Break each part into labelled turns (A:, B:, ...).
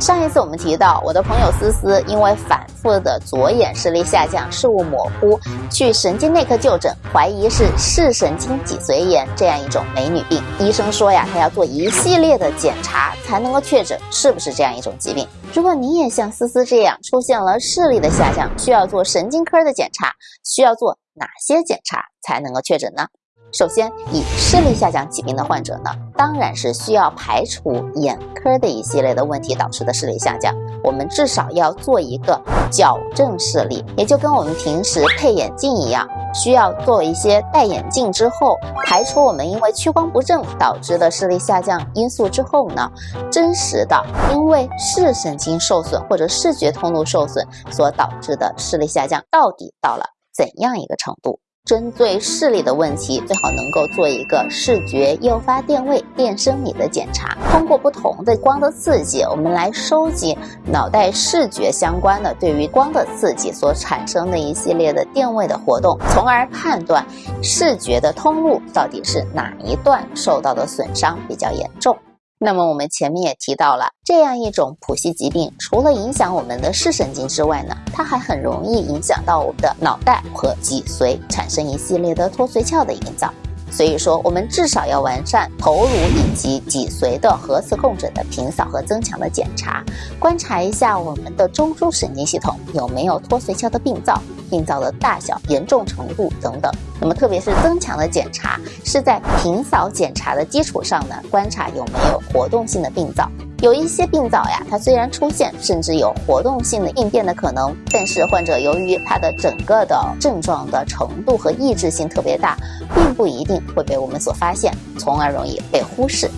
A: 上一次我们提到，我的朋友思思因为反复的左眼视力下降、视物模糊，去神经内科就诊，怀疑是视神经脊髓炎这样一种美女病。医生说呀，她要做一系列的检查才能够确诊是不是这样一种疾病。如果你也像思思这样出现了视力的下降，需要做神经科的检查，需要做哪些检查才能够确诊呢？首先，以视力下降疾病的患者呢，当然是需要排除眼科的一系列的问题导致的视力下降。我们至少要做一个矫正视力，也就跟我们平时配眼镜一样，需要做一些戴眼镜之后，排除我们因为屈光不正导致的视力下降因素之后呢，真实的因为视神经受损或者视觉通路受损所导致的视力下降，到底到了怎样一个程度？针对视力的问题，最好能够做一个视觉诱发电位电生理的检查。通过不同的光的刺激，我们来收集脑袋视觉相关的对于光的刺激所产生的一系列的电位的活动，从而判断视觉的通路到底是哪一段受到的损伤比较严重。那么我们前面也提到了，这样一种谱系疾病，除了影响我们的视神经之外呢，它还很容易影响到我们的脑袋和脊髓，产生一系列的脱髓鞘的营造。所以说，我们至少要完善头颅以及脊髓的核磁共振的平扫和增强的检查，观察一下我们的中枢神经系统有没有脱髓鞘的病灶，病灶的大小、严重程度等等。那么，特别是增强的检查，是在平扫检查的基础上呢，观察有没有活动性的病灶。有一些病灶呀，它虽然出现，甚至有活动性的应变的可能，但是患者由于他的整个的症状的程度和抑制性特别大，并不一定会被我们所发现，从而容易被忽视。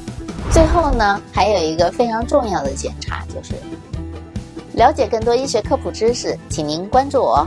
A: 最后呢，还有一个非常重要的检查，就是了解更多医学科普知识，请您关注我。